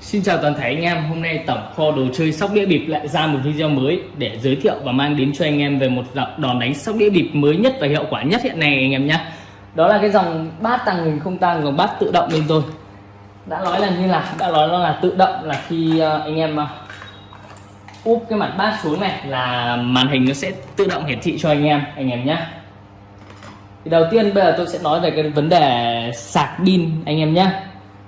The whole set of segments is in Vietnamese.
Xin chào toàn thể anh em, hôm nay tổng kho đồ chơi sóc đĩa bịp lại ra một video mới để giới thiệu và mang đến cho anh em về một đòn đánh sóc đĩa bịp mới nhất và hiệu quả nhất hiện nay anh em nhé. Đó là cái dòng bát tăng hình không tăng, dòng bát tự động bên tôi. Đã nói là như là đã nói nó là tự động là khi ờ, anh em ờ, úp cái mặt bát xuống này là màn hình nó sẽ tự động hiển thị cho anh em anh em nhé. Thì đầu tiên bây giờ tôi sẽ nói về cái vấn đề sạc pin anh em nhé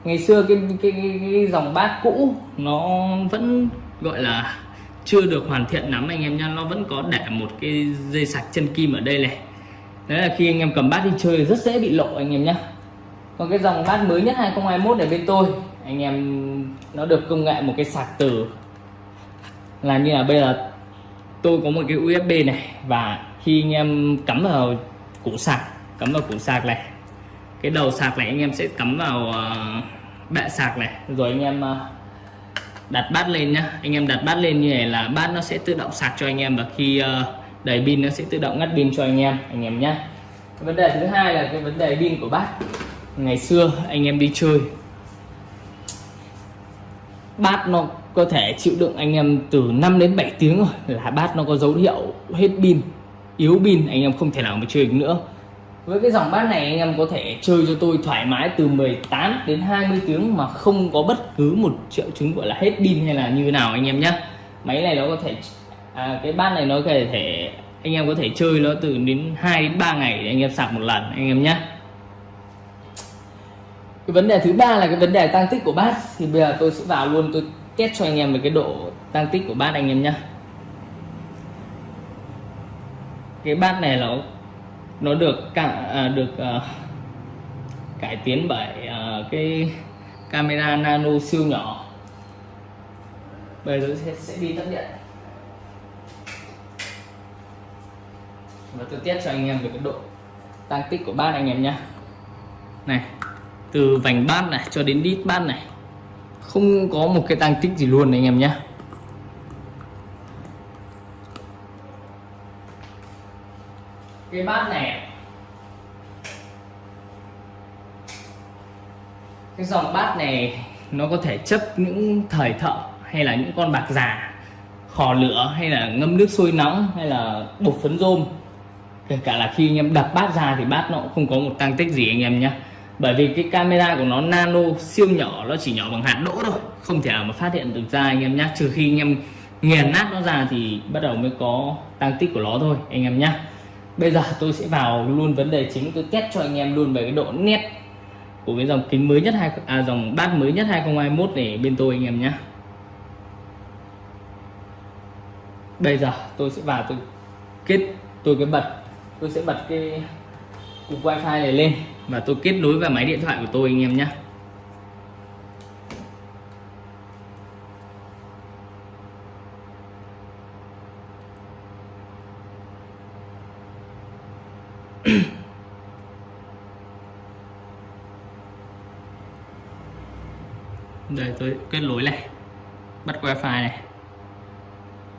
ngày xưa cái cái, cái, cái dòng bát cũ nó vẫn gọi là chưa được hoàn thiện lắm anh em nha nó vẫn có để một cái dây sạc chân kim ở đây này. Đấy là khi anh em cầm bát đi chơi rất dễ bị lộ anh em nhé còn cái dòng bát mới nhất 2021 ở bên tôi anh em nó được công nghệ một cái sạc từ. Là như là bây giờ tôi có một cái USB này và khi anh em cắm vào củ sạc cắm vào củ sạc này cái đầu sạc này anh em sẽ cắm vào ờ, bạ sạc này. Rồi anh em à, đặt bát lên nhá. Anh em đặt bát lên như này là bát nó sẽ tự động sạc cho anh em và khi à, đầy pin nó sẽ tự động ngắt pin cho anh em anh em nhá. Vấn đề thứ hai là cái vấn đề pin của bát. Ngày xưa anh em đi chơi, bát nó có thể chịu đựng anh em từ 5 đến 7 tiếng rồi là bát nó có dấu hiệu hết pin, yếu pin, anh em không thể nào mà chơi được nữa với cái dòng bát này anh em có thể chơi cho tôi thoải mái từ 18 đến 20 tiếng mà không có bất cứ một triệu chứng gọi là hết pin hay là như nào anh em nhé máy này nó có thể à, cái bát này nó có thể anh em có thể chơi nó từ đến 2 đến 3 ngày để anh em sạc một lần anh em nhé cái vấn đề thứ ba là cái vấn đề tăng tích của bát thì bây giờ tôi sẽ vào luôn tôi test cho anh em về cái độ tăng tích của bát anh em nhé cái bát này nó nó được cả à, được à, cải tiến bởi à, cái camera nano siêu nhỏ. Bây giờ sẽ, sẽ đi tắt điện. Và tôi test cho anh em về cái độ tăng tích của bát anh em nhé này từ vành bát này cho đến đít bát này không có một cái tăng tích gì luôn anh em nhé cái bát này cái dòng bát này, nó có thể chấp những thời thợ hay là những con bạc già, khò lửa hay là ngâm nước sôi nóng hay là bột phấn rôm. Kể cả là khi anh em đập bát ra thì bát nó cũng không có một tăng tích gì anh em nhé. Bởi vì cái camera của nó nano, siêu nhỏ, nó chỉ nhỏ bằng hạt đỗ thôi, không thể nào mà phát hiện được ra anh em nhé. Trừ khi anh em nghiền nát nó ra thì bắt đầu mới có tăng tích của nó thôi, anh em nhé. Bây giờ tôi sẽ vào luôn vấn đề chính, tôi test cho anh em luôn về cái độ nét của cái dòng kính mới nhất hai à, dòng bát mới nhất 2021 này bên tôi anh em nhé bây giờ tôi sẽ vào tôi kết tôi cái bật tôi sẽ bật cái cục wifi này lên và tôi kết nối vào máy điện thoại của tôi anh em nhé tôi kết nối này. Bắt wifi này.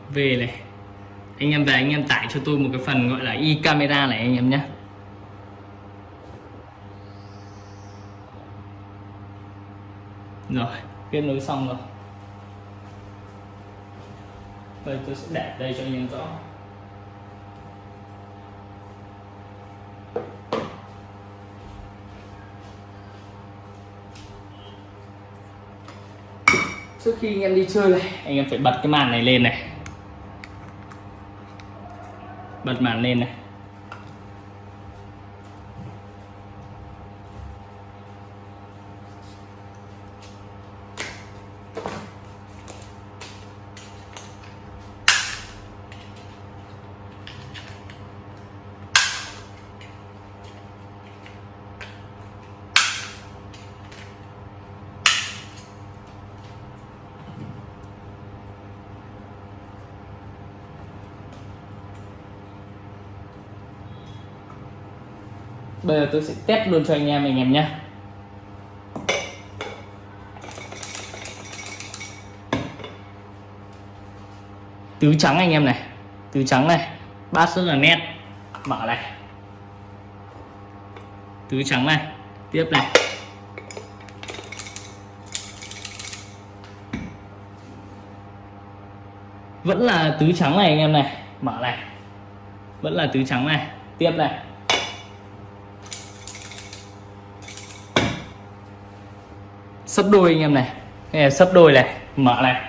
Về này. Anh em về, anh em tải cho tôi một cái phần gọi là e camera này anh em nhé. Rồi, kết nối xong rồi. Đây, tôi sẽ để đây cho anh em rõ. Khi anh em đi chơi này, anh em phải bật cái màn này lên này. Bật màn lên này. bây giờ tôi sẽ test luôn cho anh em anh em nhé. Tứ trắng anh em này, tứ trắng này, bát rất là nét. Mở này. Tứ trắng này, tiếp này. Vẫn là tứ trắng này anh em này, mở này. Vẫn là tứ trắng này, tiếp này. Sấp đôi anh em này. Này sấp đôi này, mở này.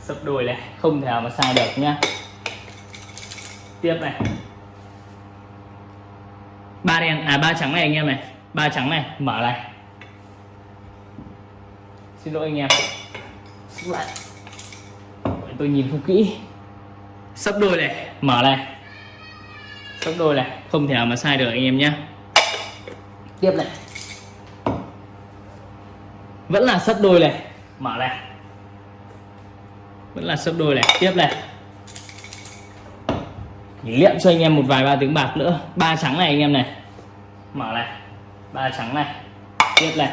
Sấp đôi này, không thể nào mà sai được nhá. Tiếp này. Ba đen à ba trắng này anh em này. Ba trắng này, mở này. Xin lỗi anh em. Lại. Tôi nhìn không kỹ. Sấp đôi này, mở này. Sấp đôi này, không thể nào mà sai được anh em nhé tiếp này vẫn là sấp đôi này. Mở này. Vẫn là sấp đôi này. Tiếp này. Liệm cho anh em một vài ba tiếng bạc nữa. Ba trắng này anh em này. Mở này. Ba trắng này. Tiếp này.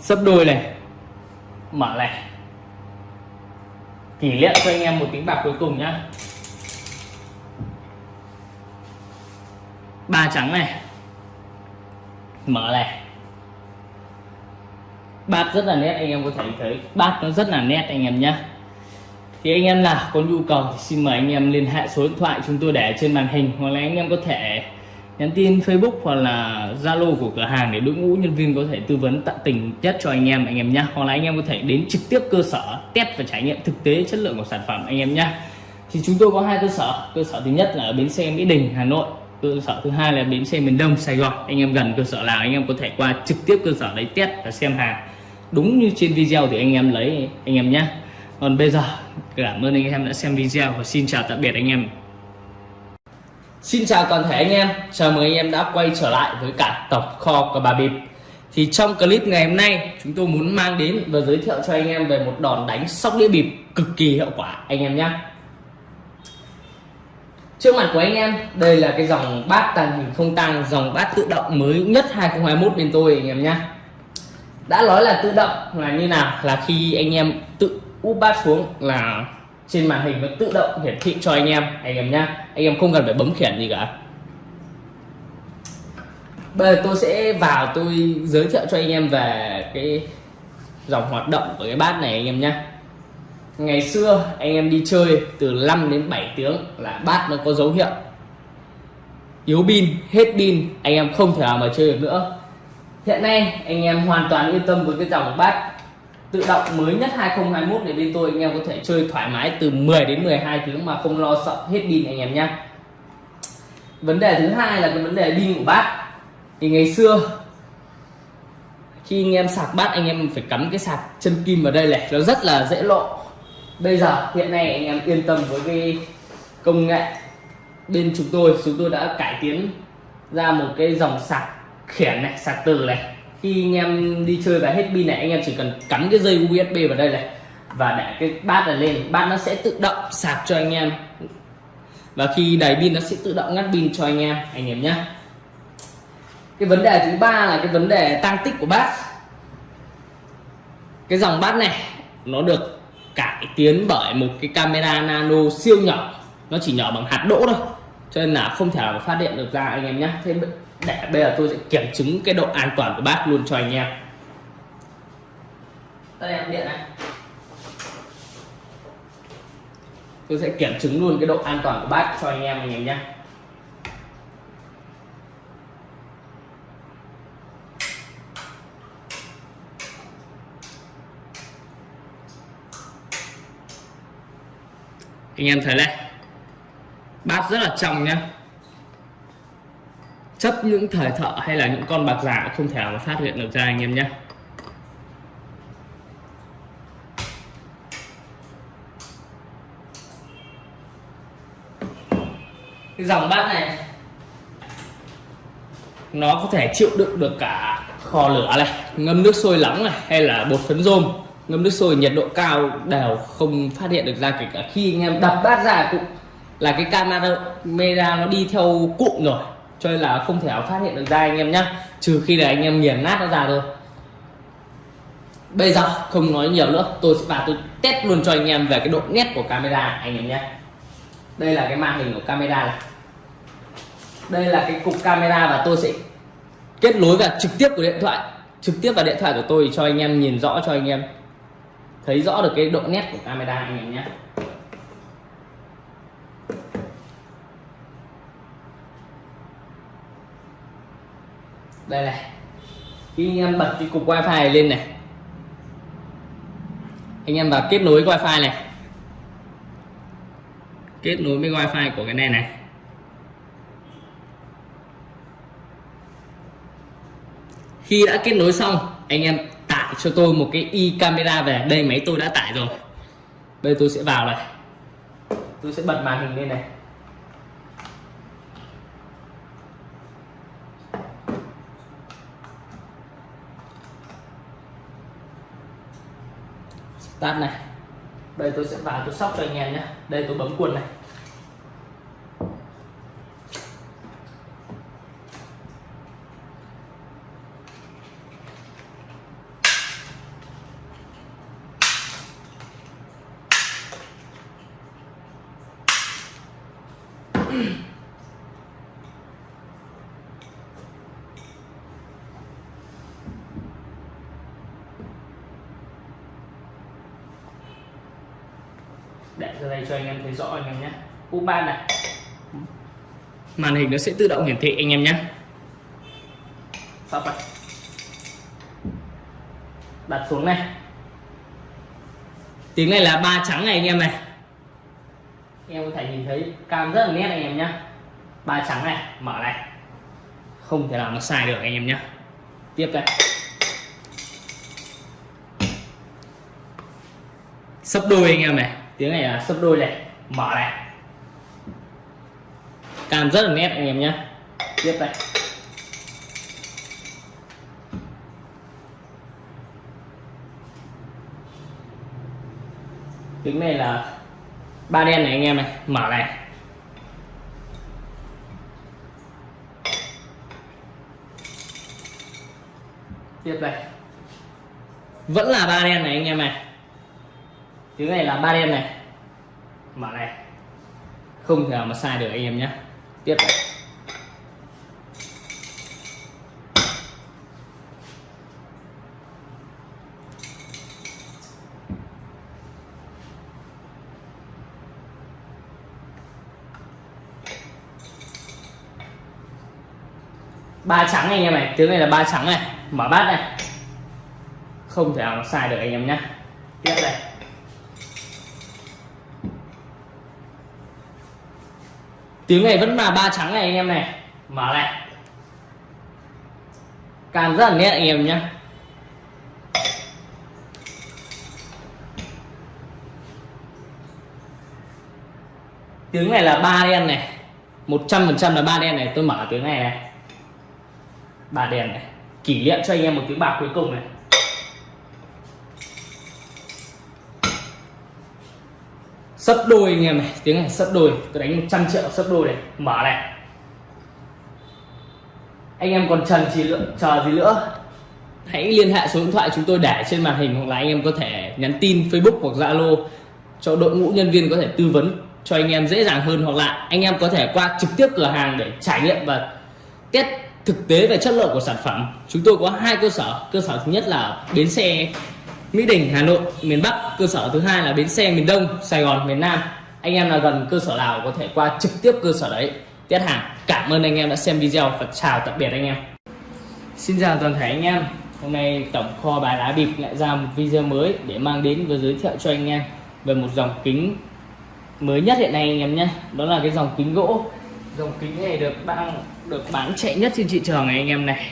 Sấp đôi này. Mở này. Kỷ niệm cho anh em một tiếng bạc cuối cùng nhá. Ba trắng này. Mở này. Bát rất là nét, anh em có thể thấy. Bát nó rất là nét, anh em nhé thì anh em nào có nhu cầu thì xin mời anh em liên hệ số điện thoại chúng tôi để trên màn hình. Hoặc là anh em có thể nhắn tin Facebook hoặc là Zalo của cửa hàng để đội ngũ nhân viên có thể tư vấn tận tình nhất cho anh em anh em nhé hoặc là anh em có thể đến trực tiếp cơ sở test và trải nghiệm thực tế chất lượng của sản phẩm, anh em nhé thì chúng tôi có hai cơ sở. Cơ sở thứ nhất là ở bến xe Mỹ Đình, Hà Nội cơ sở thứ hai là bến xe miền Đông Sài Gòn. Anh em gần cơ sở nào anh em có thể qua trực tiếp cơ sở đấy test và xem hàng. Đúng như trên video thì anh em lấy anh em nhé. Còn bây giờ cảm ơn anh em đã xem video và xin chào tạm biệt anh em. Xin chào toàn thể anh em, chào mừng anh em đã quay trở lại với cả tổng kho của bà bịp. Thì trong clip ngày hôm nay chúng tôi muốn mang đến và giới thiệu cho anh em về một đòn đánh sóc đĩa bịp cực kỳ hiệu quả. Anh em nhé. Trước mặt của anh em, đây là cái dòng bát tàng hình không tăng, dòng bát tự động mới nhất 2021 bên tôi anh em nhé Đã nói là tự động là như nào? Là khi anh em tự úp bát xuống là trên màn hình nó tự động hiển thị cho anh em anh em nhá. Anh em không cần phải bấm khiển gì cả. Bây giờ tôi sẽ vào tôi giới thiệu cho anh em về cái dòng hoạt động của cái bát này anh em nhé ngày xưa, anh em đi chơi từ 5 đến 7 tiếng là bát nó có dấu hiệu. Yếu pin, hết pin, anh em không thể nào mà chơi được nữa. Hiện nay, anh em hoàn toàn yên tâm với cái dòng bát tự động mới nhất 2021 này bên tôi. Anh em có thể chơi thoải mái từ 10 đến 12 tiếng mà không lo sợ hết pin anh em nhé vấn đề thứ hai là cái vấn đề pin của bát. Thì ngày xưa, khi anh em sạc bát, anh em phải cắm cái sạc chân kim vào đây này, nó rất là dễ lộ bây giờ, hiện nay anh em yên tâm với cái công nghệ bên chúng tôi. Chúng tôi đã cải tiến ra một cái dòng sạc khiển này, sạc từ này. Khi anh em đi chơi và hết pin này, anh em chỉ cần cắm cái dây USB vào đây này và để cái bát này lên. Bát nó sẽ tự động sạc cho anh em. Và khi đầy pin nó sẽ tự động ngắt pin cho anh em anh em nhé. Cái vấn đề thứ ba là cái vấn đề tăng tích của bát. Cái dòng bát này, nó được cải tiến bởi một cái camera nano siêu nhỏ. Nó chỉ nhỏ bằng hạt đỗ thôi, cho nên là không thể nào phát điện được ra anh em nhé thế để bây giờ tôi sẽ kiểm chứng cái độ an toàn của bát luôn cho anh em. Đây em điện này. Tôi sẽ kiểm chứng luôn cái độ an toàn của bát cho anh em anh em nhé anh em thấy này. Bát rất là trong nhá. Chấp những thời thợ hay là những con bạc giả không thể nào mà phát hiện được ra anh em nhé cái dòng bát này, nó có thể chịu đựng được cả kho lửa này, ngâm nước sôi nóng này, hay là bột phấn rôm ngâm nước sôi, nhiệt độ cao đều không phát hiện được ra, kể cả khi anh em đập bát ra cũng là cái camera nó đi theo cụm rồi, cho nên là không thể nào phát hiện được ra anh em nhé trừ khi là anh em nghiền nát nó ra thôi. Bây giờ không nói nhiều nữa, tôi sẽ vào tôi test luôn cho anh em về cái độ nét của camera anh em nhé. Đây là cái màn hình của camera này. Đây là cái cục camera và tôi sẽ kết nối và trực tiếp của điện thoại, trực tiếp vào điện thoại của tôi cho anh em nhìn rõ cho anh em thấy rõ được cái độ nét của camera anh em nhé. Đây này, khi anh em bật cái cục wifi này lên này, anh em vào kết nối wifi này, kết nối với wifi của cái này này. Khi đã kết nối xong, anh em tải cho tôi một cái i camera về. Đây, máy tôi đã tải rồi. Bây giờ tôi sẽ vào này. Tôi sẽ bật màn hình lên này. Tắt này. Đây tôi sẽ vào, tôi sóc cho anh em nhé. Đây, tôi bấm quần này. Để ra đây cho anh em thấy rõ anh em nhé. U3 này. Màn hình nó sẽ tự động hiển thị anh em nhé. Sắp này đặt xuống này. Tiếng này là ba trắng này anh em này. Anh em có thể nhìn thấy cam rất là nét anh em nhé. Ba trắng này mở này. Không thể nào nó sai được anh em nhé. Tiếp đây. Sấp đôi anh em này tiếng này là sấp đôi này, mở này. Cam rất là nét anh em nhé tiếp đây. Tiếng này là ba đen này anh em này, mở này. Tiếp đây. Vẫn là ba đen này anh em này tiếng này là ba đen này. Mở này. Không thể nào mà sai được anh em nhé. Tiếp này. Ba trắng anh em này tiếng này là ba trắng này. Mở bát này. Không thể nào sai được anh em nhé. Tiếp đây tiếng này vẫn là ba trắng này anh em này. Mở này càng rất là nhẹ anh em nhé tiếng này là ba đen này. Một trăm phần trăm là ba đen này. Tôi mở tiếng này này. Ba đen này. Kỷ niệm cho anh em một tiếng bạc cuối cùng này. Sấp đôi anh em này, tiếng này sấp đôi tôi đánh 100 triệu sấp đôi này, mở này. Anh em còn trần chỉ lượng chờ gì nữa hãy liên hệ số điện thoại chúng tôi để trên màn hình hoặc là anh em có thể nhắn tin Facebook hoặc Zalo cho đội ngũ nhân viên có thể tư vấn cho anh em dễ dàng hơn hoặc là anh em có thể qua trực tiếp cửa hàng để trải nghiệm và test thực tế về chất lượng của sản phẩm. Chúng tôi có hai cơ sở cơ sở thứ nhất là bến xe Mỹ Đình, Hà Nội, miền Bắc. Cơ sở thứ hai là bến xe, miền Đông, Sài Gòn, miền Nam. Anh em là gần cơ sở nào có thể qua trực tiếp cơ sở đấy. Test hàng cảm ơn anh em đã xem video và chào tạm biệt anh em. Xin chào toàn thể anh em. Hôm nay tổng kho bài lá bịp lại ra một video mới để mang đến và giới thiệu cho anh em về một dòng kính mới nhất hiện nay anh em nhé. Đó là cái dòng kính gỗ. Dòng kính này được bán được bán chạy nhất trên thị trường này anh em này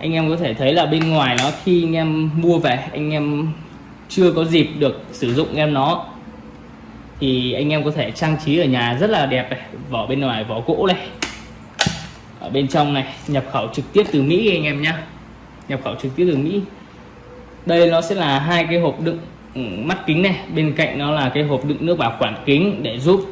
anh em có thể thấy là bên ngoài nó, khi anh em mua về, anh em chưa có dịp được sử dụng em nó, thì anh em có thể trang trí ở nhà rất là đẹp này, vỏ bên ngoài vỏ gỗ này. Ở bên trong này, nhập khẩu trực tiếp từ Mỹ anh em nhé nhập khẩu trực tiếp từ Mỹ. Đây nó sẽ là hai cái hộp đựng ừ, mắt kính này, bên cạnh nó là cái hộp đựng nước bảo quản kính để giúp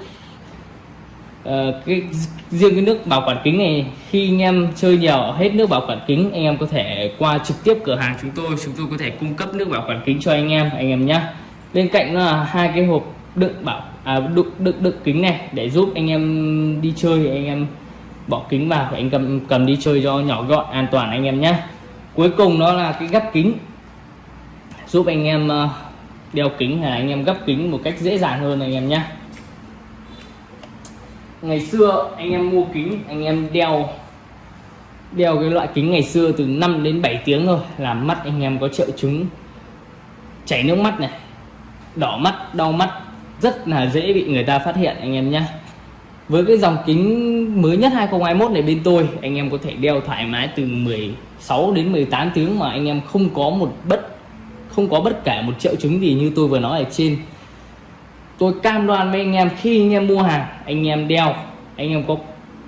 uh, cái riêng cái nước bảo quản kính này khi anh em chơi nhiều hết nước bảo quản kính anh em có thể qua trực tiếp cửa hàng chúng tôi chúng tôi có thể cung cấp nước bảo quản kính cho anh em anh em nhé bên cạnh là hai cái hộp đựng bảo à, đựng, đựng đựng kính này để giúp anh em đi chơi anh em bỏ kính vào anh cầm cầm đi chơi cho nhỏ gọn an toàn anh em nhé cuối cùng đó là cái gấp kính. Giúp anh em ờ, đeo kính hay là anh em gấp kính một cách dễ dàng hơn anh em nhé ngày xưa anh em mua kính, anh em đeo đeo cái loại kính ngày xưa từ 5 đến 7 tiếng thôi làm mắt anh em có triệu chứng. Chảy nước mắt này, đỏ mắt, đau mắt, rất là dễ bị người ta phát hiện anh em nhé với cái dòng kính mới nhất 2021 này bên tôi, anh em có thể đeo thoải mái từ 16 đến 18 tiếng mà anh em không có một bất, không có bất kể một triệu chứng gì như tôi vừa nói ở trên tôi cam đoan với anh em, khi anh em mua hàng, anh em đeo, anh em có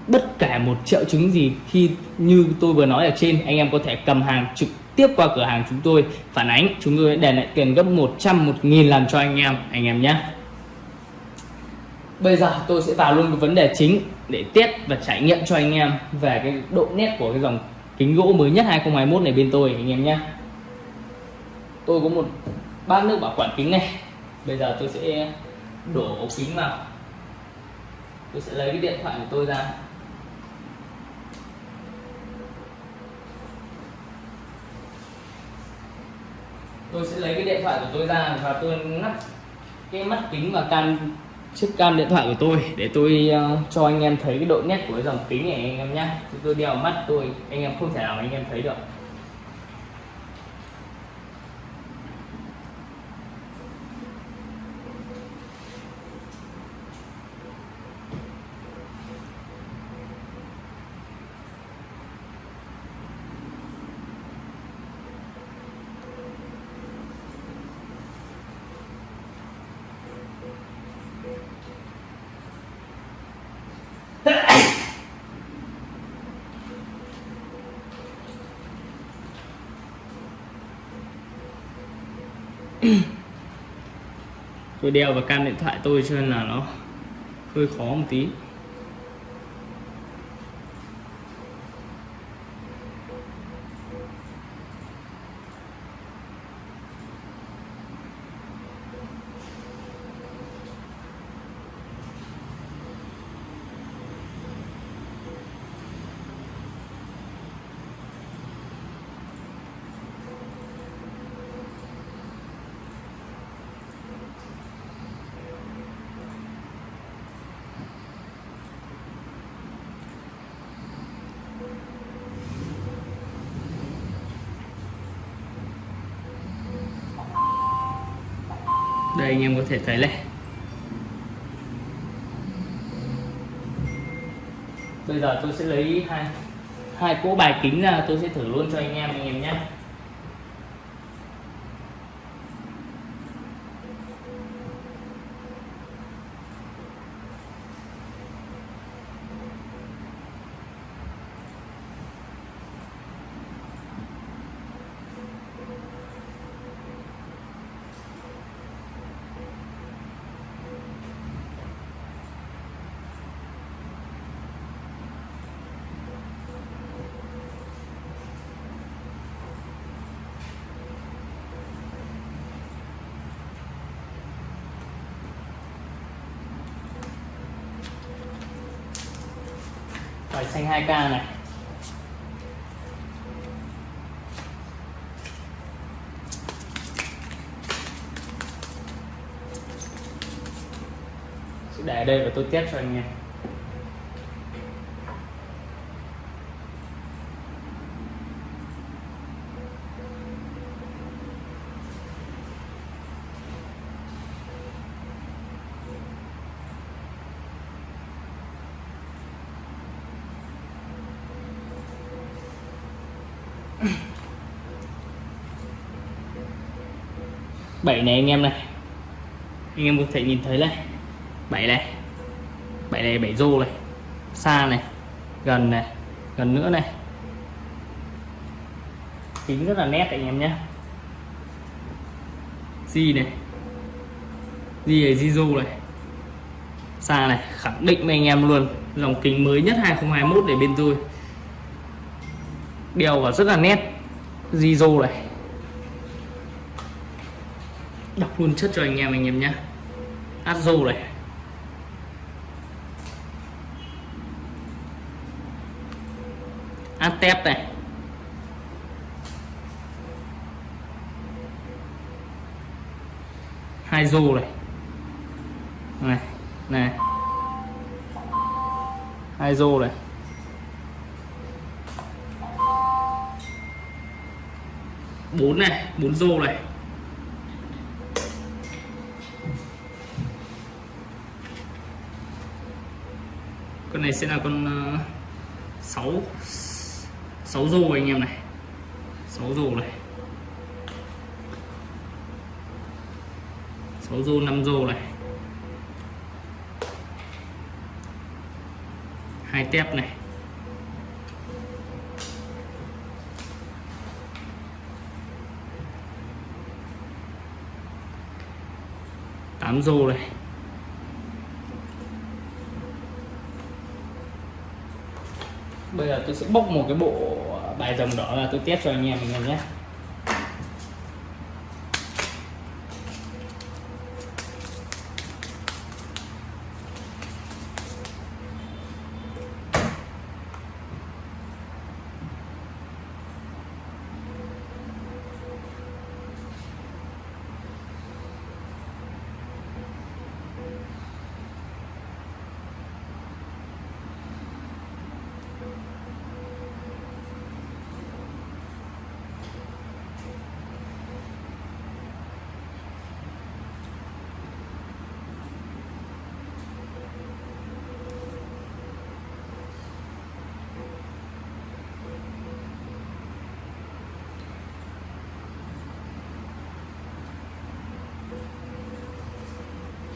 bất kể một triệu chứng gì, khi như tôi vừa nói ở trên, anh em có thể cầm hàng trực tiếp qua cửa hàng chúng tôi, phản ánh, chúng tôi để lại tiền gấp 100 một nghìn lần cho anh em anh em nhé. Bây giờ tôi sẽ vào luôn cái vấn đề chính để test và trải nghiệm cho anh em về cái độ nét của cái dòng kính gỗ mới nhất 2021 này bên tôi, anh em nhé. Tôi có một bát nước bảo quản kính này. Bây giờ tôi sẽ đổ ống kính vào. Tôi sẽ lấy cái điện thoại của tôi ra. Tôi sẽ lấy cái điện thoại của tôi ra và tôi ngắt cái mắt kính và cam chiếc cam điện thoại của tôi để tôi uh, cho anh em thấy cái độ nét của cái dòng kính này anh em nhé tôi đeo mắt tôi anh em không thể nào anh em thấy được. Tôi đeo vào cam điện thoại tôi cho nên là nó hơi khó một tí. Đây anh em có thể thấy này. Bây giờ tôi sẽ lấy hai hai cỗ bài kính ra, tôi sẽ thử luôn cho anh em anh em nhé. Bài xanh 2k này. Sẽ để đây và tôi test cho anh em bảy này anh em này. Anh em có thể nhìn thấy này. Bảy này. Bảy này, bảy rô này. Xa này. Gần này. Gần nữa này. Kính rất là nét anh em nhé. Di này. Di này di rô này. Xa này. Khẳng định với anh em luôn. Dòng kính mới nhất 2021 để bên tôi. Đeo vào rất là nét. Di rô này đọc luôn chất cho anh em anh em nhé. Azo này. Atep tép này. Hai rô này. Này này. Hai rô này. Bốn này, bốn rô này. Con này sẽ là con ờ, sáu 6 6 rô anh em này. 6 rô này. 6 rô 5 rô này. Hai tép này. Tám rô này. Bây giờ tôi sẽ bốc một cái bộ bài dòng đỏ là tôi test cho anh em mình nhé.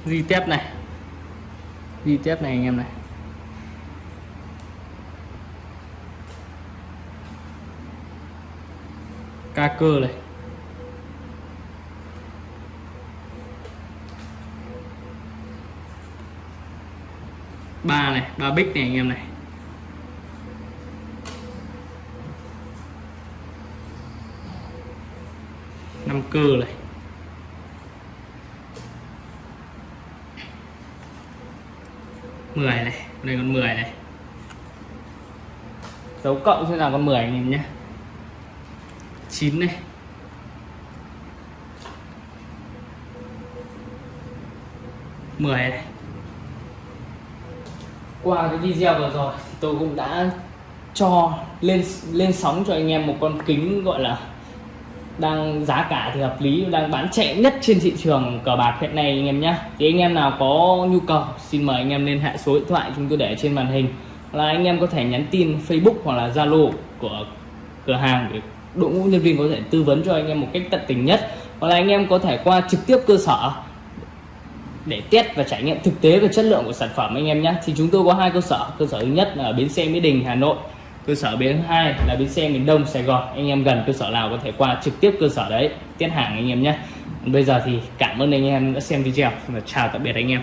Di tép này. Di tép này anh em này. Ca cơ này. Ba này, ba bích này anh em này. Năm cơ này. Mười này, đây con 10 này. Dấu cộng sẽ là con 10 anh em nhé. 9 này. Mười này. Qua cái video vừa rồi, tôi cũng đã cho lên lên sóng cho anh em một con kính gọi là đang giá cả thì hợp lý, đang bán chạy nhất trên thị trường cờ bạc hiện nay anh em nhé thì anh em nào có nhu cầu, xin mời anh em liên hệ số điện thoại chúng tôi để trên màn hình. Là anh em có thể nhắn tin Facebook hoặc là Zalo của cửa hàng để đội ngũ nhân viên có thể tư vấn cho anh em một cách tận tình nhất. Hoặc là anh em có thể qua trực tiếp cơ sở để test và trải nghiệm thực tế về chất lượng của sản phẩm anh em nhé thì chúng tôi có hai cơ sở cơ sở thứ nhất là ở bến xe Mỹ Đình, Hà Nội cơ sở bến hai là bến xe miền Đông Sài Gòn. Anh em gần cơ sở nào có thể qua trực tiếp cơ sở đấy, tiết hàng anh em nhé. Bây giờ thì cảm ơn anh em đã xem video và chào tạm biệt anh em.